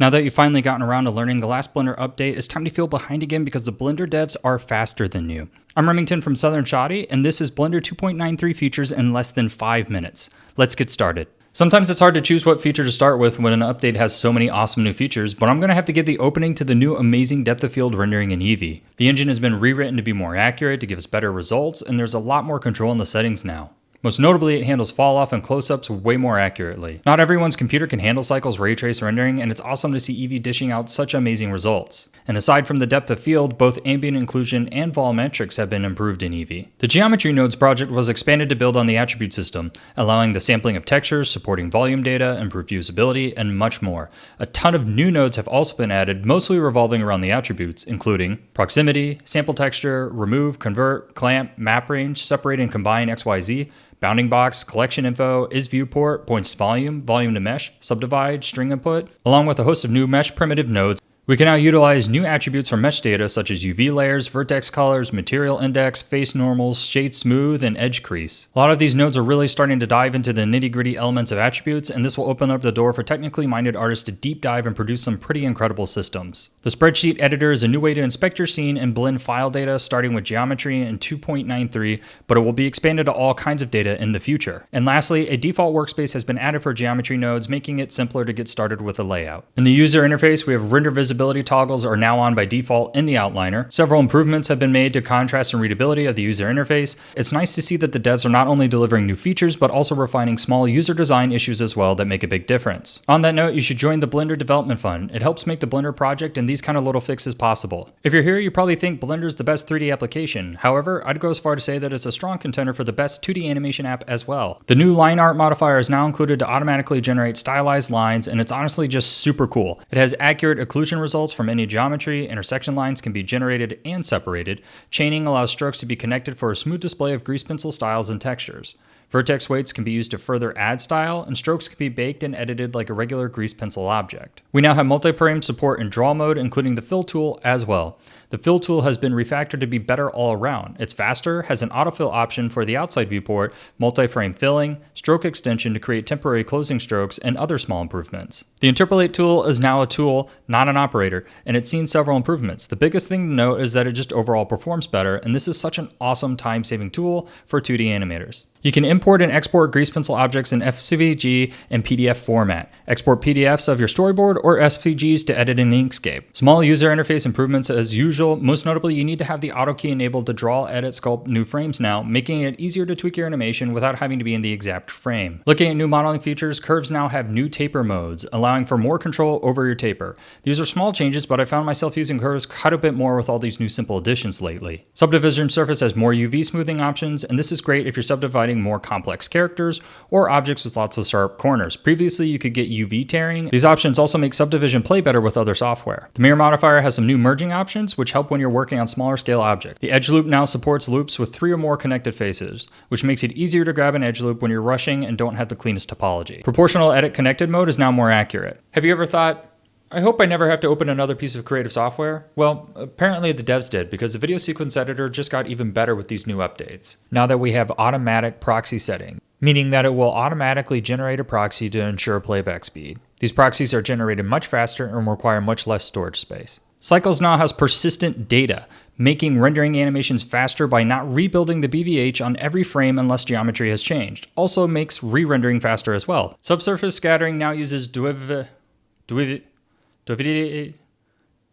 Now that you've finally gotten around to learning the last Blender update, it's time to feel behind again because the Blender devs are faster than you. I'm Remington from Southern Shotty, and this is Blender 2.93 features in less than 5 minutes. Let's get started. Sometimes it's hard to choose what feature to start with when an update has so many awesome new features, but I'm going to have to give the opening to the new amazing depth of field rendering in Eevee. The engine has been rewritten to be more accurate, to give us better results, and there's a lot more control in the settings now. Most notably, it handles fall off and close ups way more accurately. Not everyone's computer can handle Cycle's ray trace rendering, and it's awesome to see Eevee dishing out such amazing results. And aside from the depth of field, both ambient occlusion and volumetrics have been improved in Eevee. The Geometry Nodes project was expanded to build on the attribute system, allowing the sampling of textures, supporting volume data, improved usability, and much more. A ton of new nodes have also been added, mostly revolving around the attributes, including proximity, sample texture, remove, convert, clamp, map range, separate and combine XYZ, bounding box, collection info, is viewport, points to volume, volume to mesh, subdivide, string input, along with a host of new mesh primitive nodes we can now utilize new attributes from mesh data such as UV layers, vertex colors, material index, face normals, shade smooth, and edge crease. A lot of these nodes are really starting to dive into the nitty gritty elements of attributes, and this will open up the door for technically minded artists to deep dive and produce some pretty incredible systems. The spreadsheet editor is a new way to inspect your scene and blend file data starting with geometry in 2.93, but it will be expanded to all kinds of data in the future. And lastly, a default workspace has been added for geometry nodes, making it simpler to get started with a layout. In the user interface, we have render visibility visibility toggles are now on by default in the outliner. Several improvements have been made to contrast and readability of the user interface. It's nice to see that the devs are not only delivering new features, but also refining small user design issues as well that make a big difference. On that note, you should join the Blender Development Fund. It helps make the Blender project and these kind of little fixes possible. If you're here, you probably think Blender is the best 3D application. However, I'd go as far to say that it's a strong contender for the best 2D animation app as well. The new line art modifier is now included to automatically generate stylized lines, and it's honestly just super cool. It has accurate occlusion results from any geometry, intersection lines can be generated and separated. Chaining allows strokes to be connected for a smooth display of grease pencil styles and textures. Vertex weights can be used to further add style, and strokes can be baked and edited like a regular grease pencil object. We now have multi-frame support in draw mode, including the fill tool as well. The fill tool has been refactored to be better all around. It's faster, has an autofill option for the outside viewport, multi-frame filling, stroke extension to create temporary closing strokes, and other small improvements. The interpolate tool is now a tool, not an operator, and it's seen several improvements. The biggest thing to note is that it just overall performs better, and this is such an awesome time-saving tool for 2D animators. You can import and export grease pencil objects in SVG and PDF format. Export PDFs of your storyboard or SVGs to edit in Inkscape. Small user interface improvements as usual. Most notably, you need to have the auto key enabled to draw, edit, sculpt new frames now, making it easier to tweak your animation without having to be in the exact frame. Looking at new modeling features, curves now have new taper modes, allowing for more control over your taper. These are small changes, but I found myself using curves quite a bit more with all these new simple additions lately. Subdivision surface has more UV smoothing options, and this is great if you're subdividing more complex characters or objects with lots of sharp corners. Previously, you could get UV tearing. These options also make subdivision play better with other software. The mirror modifier has some new merging options, which help when you're working on smaller scale objects. The edge loop now supports loops with three or more connected faces, which makes it easier to grab an edge loop when you're rushing and don't have the cleanest topology. Proportional edit connected mode is now more accurate. Have you ever thought, I hope I never have to open another piece of creative software. Well, apparently the devs did because the video sequence editor just got even better with these new updates. Now that we have automatic proxy setting, meaning that it will automatically generate a proxy to ensure playback speed. These proxies are generated much faster and require much less storage space. Cycles now has persistent data, making rendering animations faster by not rebuilding the BVH on every frame unless geometry has changed. Also makes re-rendering faster as well. Subsurface scattering now uses. Duiv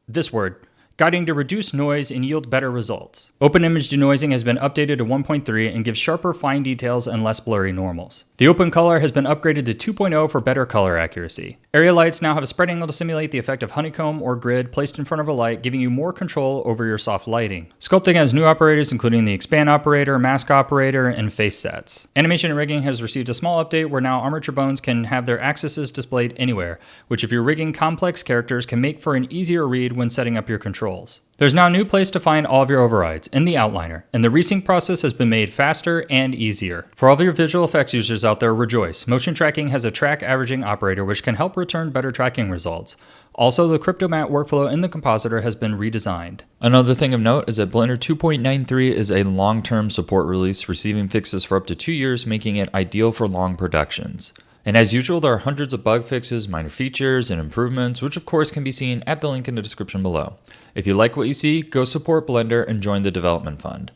this word guiding to reduce noise and yield better results. Open image denoising has been updated to 1.3 and gives sharper fine details and less blurry normals. The open color has been upgraded to 2.0 for better color accuracy. Area lights now have a spread angle to simulate the effect of honeycomb or grid placed in front of a light, giving you more control over your soft lighting. Sculpting has new operators including the expand operator, mask operator, and face sets. Animation and rigging has received a small update where now armature bones can have their axes displayed anywhere, which if you're rigging complex characters can make for an easier read when setting up your controls. There's now a new place to find all of your overrides, in the outliner, and the resync process has been made faster and easier. For all of your visual effects users out there, rejoice. Motion tracking has a track averaging operator which can help return better tracking results. Also, the CryptoMatte workflow in the compositor has been redesigned. Another thing of note is that Blender 2.93 is a long-term support release, receiving fixes for up to two years, making it ideal for long productions. And as usual, there are hundreds of bug fixes, minor features, and improvements, which of course can be seen at the link in the description below. If you like what you see, go support Blender and join the development fund.